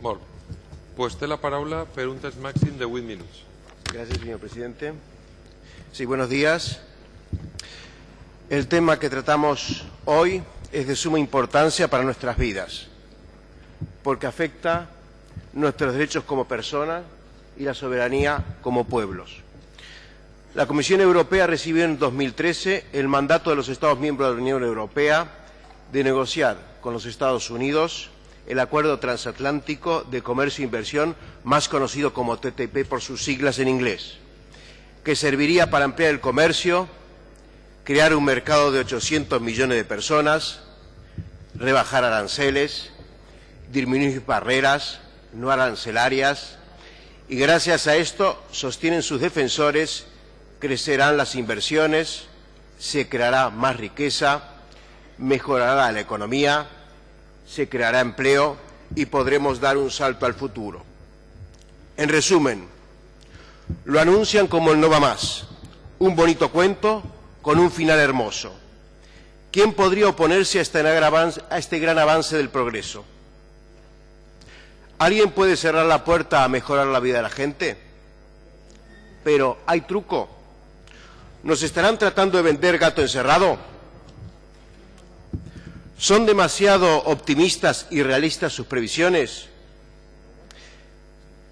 Molt. Pues té la paraula de 8 minuts. Gracias, señor presidente. Sí, buenos días. El tema que tratamos hoy es de suma importancia para nuestras vidas, porque afecta nuestros derechos como personas y la soberanía como pueblos. La Comisión Europea recibió en 2013 el mandato de los Estados miembros de la Unión Europea de negociar con los Estados Unidos el Acuerdo Transatlántico de Comercio e Inversión, más conocido como TTP por sus siglas en inglés, que serviría para ampliar el comercio, crear un mercado de 800 millones de personas, rebajar aranceles, disminuir barreras no arancelarias, y gracias a esto, sostienen sus defensores, crecerán las inversiones, se creará más riqueza, mejorará la economía, se creará empleo y podremos dar un salto al futuro. En resumen, lo anuncian como el no va más, un bonito cuento con un final hermoso. ¿Quién podría oponerse a este gran avance, del progreso? ¿Alguien puede cerrar la puerta a mejorar la vida de la gente? Pero hay truco. ¿Nos estarán tratando de vender gato encerrado? ¿Son demasiado optimistas y realistas sus previsiones?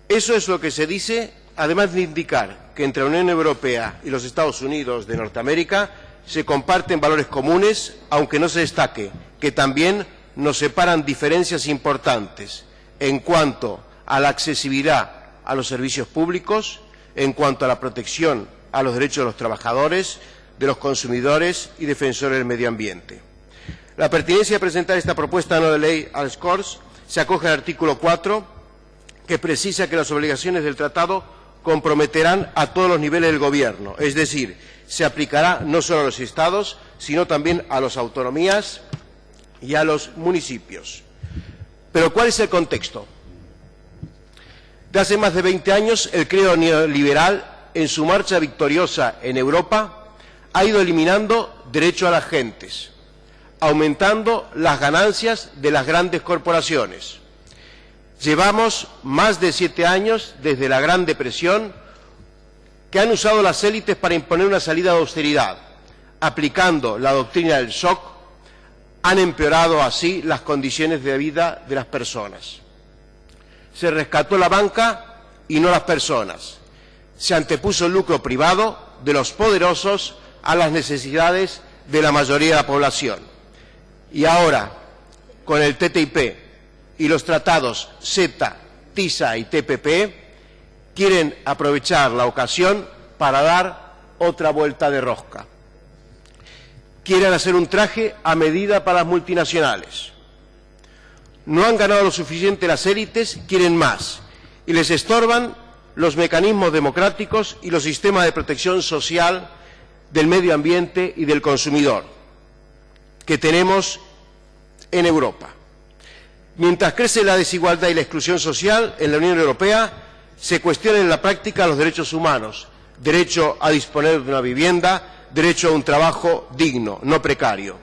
Eso es lo que se dice, además de indicar que entre la Unión Europea y los Estados Unidos de Norteamérica se comparten valores comunes, aunque no se destaque que también nos separan diferencias importantes en cuanto a la accesibilidad a los servicios públicos, en cuanto a la protección a los derechos de los trabajadores, de los consumidores y defensores del medio ambiente. La pertinencia de presentar esta propuesta no de ley al SCORS se acoge al artículo 4, que precisa que las obligaciones del tratado comprometerán a todos los niveles del Gobierno, es decir, se aplicará no solo a los Estados, sino también a las autonomías y a los municipios. Pero ¿cuál es el contexto? De hace más de 20 años, el credo neoliberal, en su marcha victoriosa en Europa, ha ido eliminando derecho a las gentes, aumentando las ganancias de las grandes corporaciones. Llevamos más de siete años desde la Gran Depresión que han usado las élites para imponer una salida de austeridad, aplicando la doctrina del shock, han empeorado así las condiciones de vida de las personas. Se rescató la banca y no las personas. Se antepuso el lucro privado de los poderosos a las necesidades de la mayoría de la población. Y ahora, con el TTIP y los tratados CETA, TISA y TPP, quieren aprovechar la ocasión para dar otra vuelta de rosca. Quieren hacer un traje a medida para las multinacionales. No han ganado lo suficiente las élites, quieren más. Y les estorban los mecanismos democráticos y los sistemas de protección social del medio ambiente y del consumidor que tenemos en Europa. Mientras crece la desigualdad y la exclusión social en la Unión Europea, se cuestionan en la práctica los derechos humanos, derecho a disponer de una vivienda, derecho a un trabajo digno, no precario.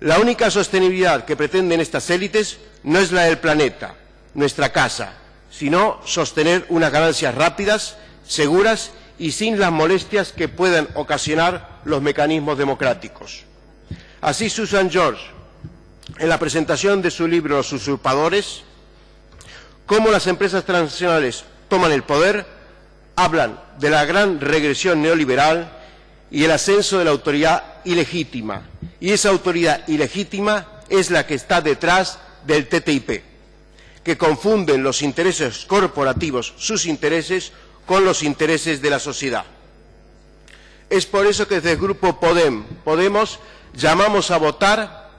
La única sostenibilidad que pretenden estas élites no es la del planeta, nuestra casa, sino sostener unas ganancias rápidas, seguras y sin las molestias que puedan ocasionar los mecanismos democráticos. Así Susan George, en la presentación de su libro Los usurpadores, cómo las empresas transnacionales toman el poder, hablan de la gran regresión neoliberal y el ascenso de la autoridad ilegítima. Y esa autoridad ilegítima es la que está detrás del TTIP, que confunden los intereses corporativos, sus intereses, con los intereses de la sociedad. Es por eso que desde el Grupo Podem, Podemos llamamos a votar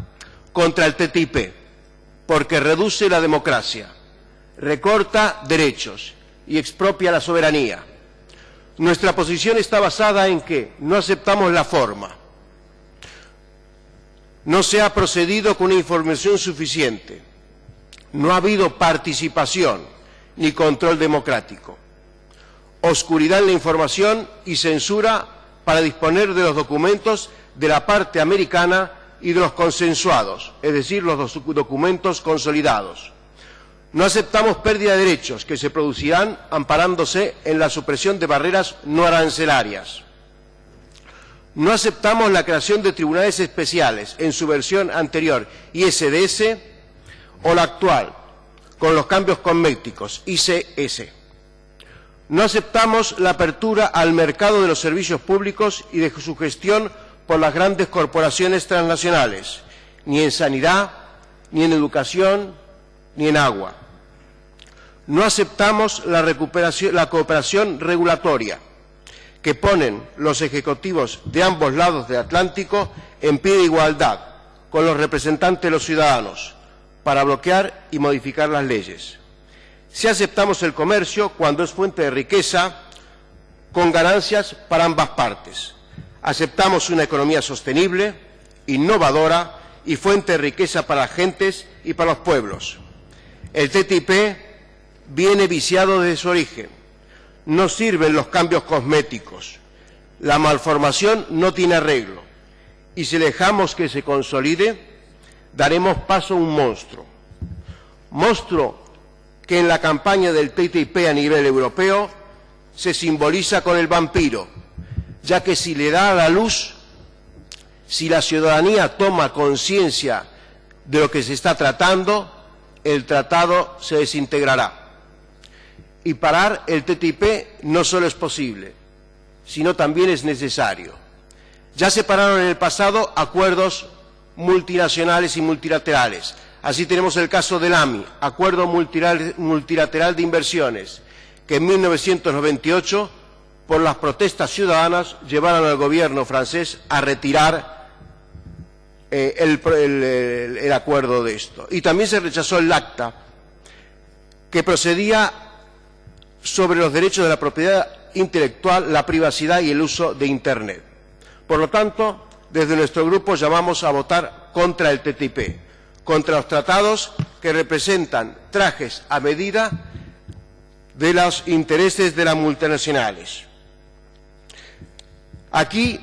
contra el TTIP, porque reduce la democracia, recorta derechos y expropia la soberanía. Nuestra posición está basada en que no aceptamos la forma. No se ha procedido con información suficiente. No ha habido participación ni control democrático. Oscuridad en la información y censura para disponer de los documentos de la parte americana y de los consensuados, es decir, los documentos consolidados. No aceptamos pérdida de derechos que se producirán amparándose en la supresión de barreras no arancelarias. No aceptamos la creación de tribunales especiales en su versión anterior ISDS o la actual, con los cambios cosméticos ICS. No aceptamos la apertura al mercado de los servicios públicos y de su gestión por las grandes corporaciones transnacionales, ni en sanidad, ni en educación, ni en agua. No aceptamos la, cooperación regulatoria que ponen los ejecutivos de ambos lados del Atlántico en pie de igualdad con los representantes de los ciudadanos para bloquear y modificar las leyes. Si aceptamos el comercio cuando es fuente de riqueza con ganancias para ambas partes. Aceptamos una economía sostenible, innovadora y fuente de riqueza para las gentes y para los pueblos. El TTIP viene viciado desde su origen. No sirven los cambios cosméticos. La malformación no tiene arreglo. Y si dejamos que se consolide, daremos paso a un monstruo. Monstruo que en la campaña del TTIP a nivel europeo se simboliza con el vampiro, ya que si le da a la luz, si la ciudadanía toma conciencia de lo que se está tratando, el tratado se desintegrará. Y parar el TTIP no solo es posible, sino también es necesario. Ya se pararon en el pasado acuerdos multinacionales y multilaterales. Así tenemos el caso del AMI, Acuerdo Multilateral de Inversiones, que en 1998, por las protestas ciudadanas, llevaron al gobierno francés a retirar eh, el acuerdo de esto. Y también se rechazó el ACTA, que procedía sobre los derechos de la propiedad intelectual, la privacidad y el uso de Internet. Por lo tanto, desde nuestro grupo llamamos a votar contra el TTIP, contra los tratados que representan trajes a medida de los intereses de las multinacionales. Aquí,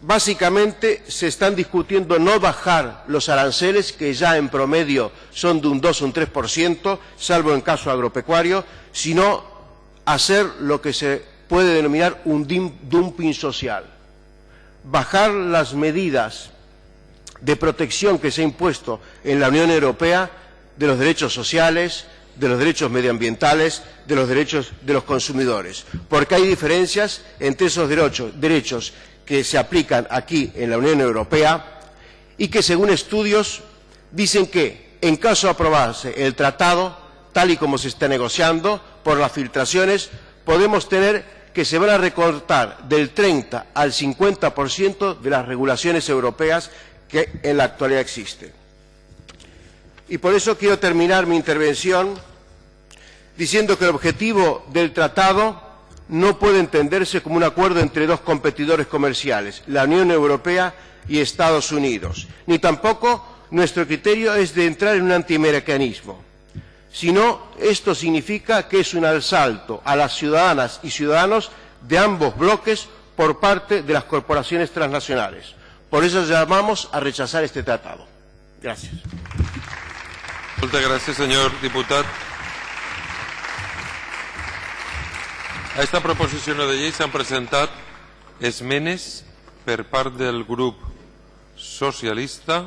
básicamente, se están discutiendo no bajar los aranceles, que ya en promedio son de un 2 o un 3%, salvo en caso agropecuario, sino hacer lo que se puede denominar un dumping social. Bajar las medidas de protección que se ha impuesto en la Unión Europea de los derechos sociales, de los derechos medioambientales, de los derechos de los consumidores. Porque hay diferencias entre esos derechos, que se aplican aquí en la Unión Europea y que, según estudios, dicen que, en caso de aprobarse el tratado, tal y como se está negociando, por las filtraciones, podemos tener que se van a recortar del 30 al 50% de las regulaciones europeas que en la actualidad existen. Y por eso quiero terminar mi intervención diciendo que el objetivo del tratado no puede entenderse como un acuerdo entre dos competidores comerciales, la Unión Europea y Estados Unidos, ni tampoco nuestro criterio es de entrar en un antiamericanismo sino esto significa que es un asalto a las ciudadanas y ciudadanos de ambos bloques por parte de las corporaciones transnacionales. Por eso llamamos a rechazar este tratado. Gracias. Muchas gracias, señor diputado. A esta proposición de ley se han presentado esmenes per part del grup socialista